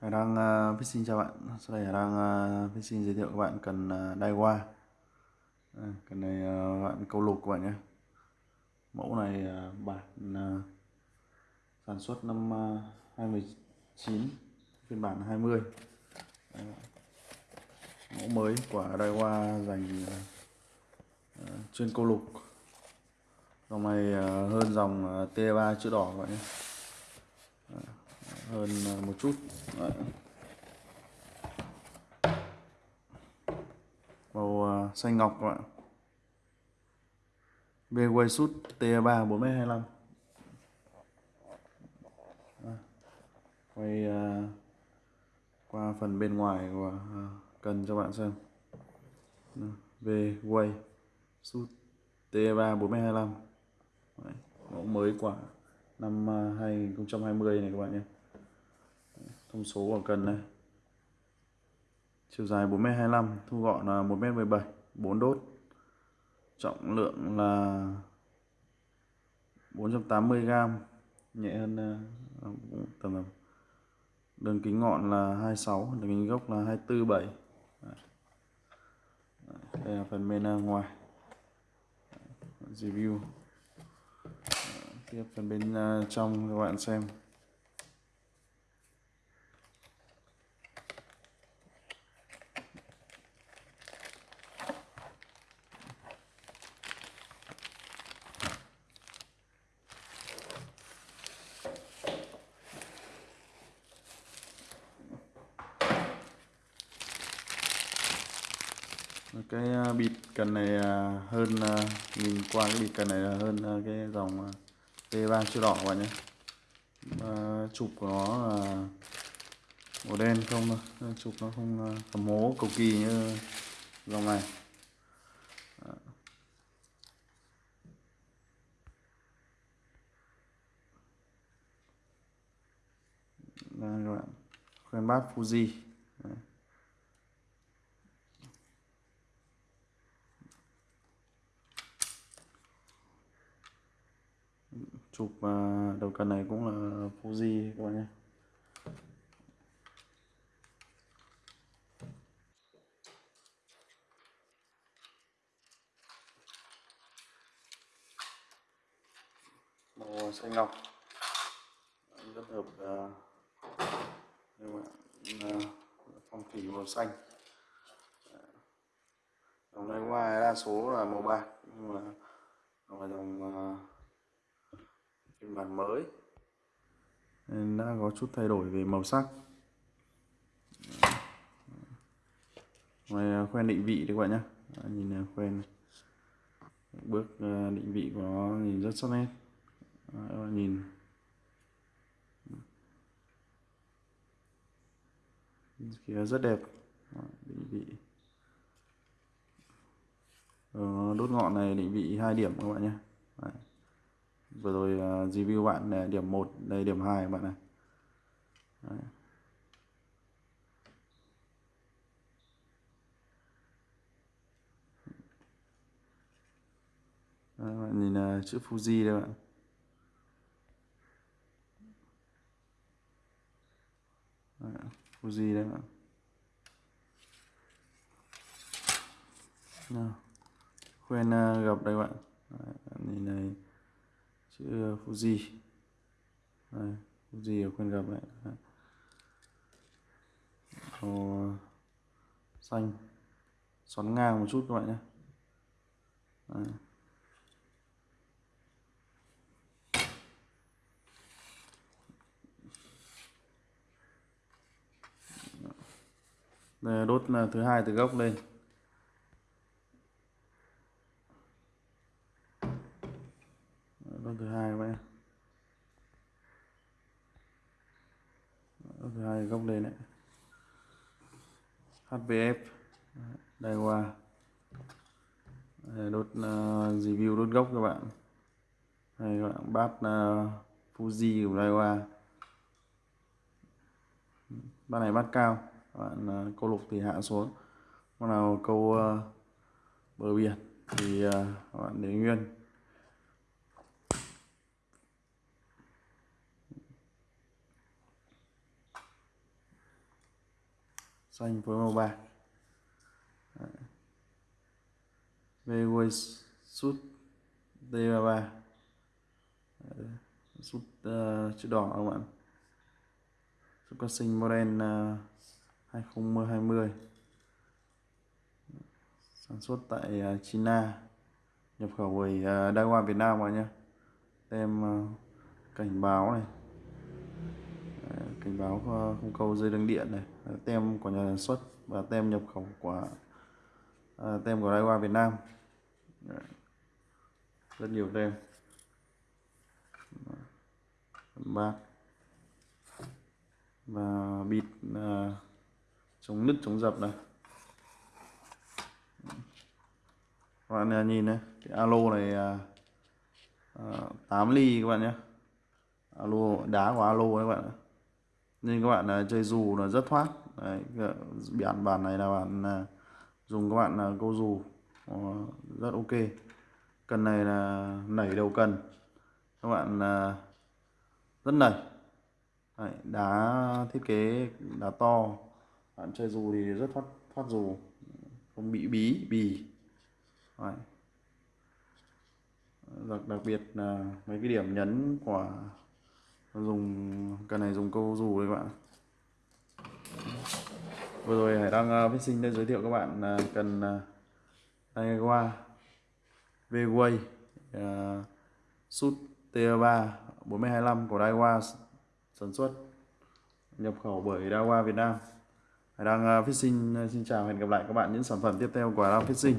Hải đang uh, fishing chào bạn. Sau đây Hải đang uh, fishing giới thiệu các bạn cần uh, đai hoa. À, cần này uh, bạn câu lục các bạn nhé. Mẫu này uh, bản uh, sản xuất năm uh, 2019 phiên bản 20 Đấy, mẫu mới của đai hoa dành uh, chuyên câu lục. Dòng này uh, hơn dòng uh, T3 chữ đỏ các bạn nhé hơn ờ, một chút. Đấy. màu ờ, xanh ngọc các bạn Bway Sút T3 4m25 quay ờ, qua phần bên ngoài của cần cho bạn xem. Bway Sút T3 4m25 mẫu mới của năm 2020 này các bạn nhé thông số của cần này chiều dài 4m25 thu gọn là 1m17 4 đốt. Trọng lượng là 480g nhẹ hơn ờ, tầm là đường kính ngọn là 26 đường kính gốc là 247 đây là phần bên ờ, ngoài. Review. Tiếp phần bên ờ, trong các bạn xem. Cái à, bịt cần này à, hơn à, nhìn qua cái bịt cần này là hơn cái dòng T3 chữ đỏ các bạn nhé. Chụp của nó là màu đen không ờ, chụp nó không tầm hố cầu kỳ như dòng này. Đây các bạn. Khoen bát Fuji Đấy chụp à, đầu cần này cũng là Fuji các bạn nhé. Màu xanh ngọc. Rất hợp uh, phong thủy màu xanh. Dòng này ngoài đa số là màu bạc nhưng mà dòng uh, phiên bản mới. Đã có chút thay đổi về màu sắc. Ngoài à, khoen định vị đấy các bạn nhé nhìn à, khoen bước à, định vị của nó nhìn rất sắc nét. Các bạn nhìn. Kia rất đẹp. Định vị. Ờ, đốt ngọn này định vị hai điểm các bạn nhé vừa rồi uh, review bạn này, điểm 1 đây điểm 2 bạn này. Đấy. Đấy, bạn nhìn uh, chữ Fuji đây bạn. Đấy, Fuji đây bạn. Nào khoen uh, à, gặp đây bạn. Đấy, nhìn này chữ ờ, Fuji. Đây, Fuji ở quên gặp này màu ờ, xanh. Xoắn ngang một chút các bạn nhé. Đây. Đây, đốt thứ hai từ gốc lên con thứ hai các bạn con thứ hai góc lên này HVF đây qua đốt uh, review đốt gốc các bạn. Này các bạn bát uh, Fuji của Daiwa bát này bát cao. Các bạn uh, câu lục thì hạ xuống. Con nào câu uh, bờ biển thì uh, các bạn để nguyên. Xanh với màu bạc Vway sút D33 sút uh, chữ đỏ các bạn. Sút con sinh model uh, 2020 sản xuất tại uh, China nhập khẩu bởi ờ, uh, loan Việt Nam bạn nhé. Tem uh, cảnh báo này. Cảnh báo không câu dây đường điện này tem của nhà sản xuất và tem nhập khẩu của uh, tem của Daiwa Việt Nam. Rất nhiều tem. Bát và bịt uh, chống nứt chống dập này. Các bạn nhìn này cái alo này à, uh, 8 ly các bạn nhé. Alo đá của alo các bạn nên các bạn uh, chơi dù là rất thoát. Đấy, bản bản này là bạn à, dùng các bạn là câu dù rất ok. Cần này là nảy đầu cần các bạn à, rất nảy. Đấy, đá thiết kế đá to. Bạn chơi dù thì rất thoát thoát dù không bị bí bì. Đấy. đặc đặc biệt là mấy cái điểm nhấn của dùng cần này dùng câu dù đấy các bạn vừa rồi hải đăng uh, ờ, sinh đã giới thiệu các bạn uh, cần uh, Daiwa V-Way uh, Sút T3 4025 của Daiwa sản xuất nhập khẩu bởi Daiwa Việt Nam. Hải đăng uh, Fishing uh, xin chào hẹn gặp lại các bạn những sản phẩm tiếp theo của Daiwa phát Fishing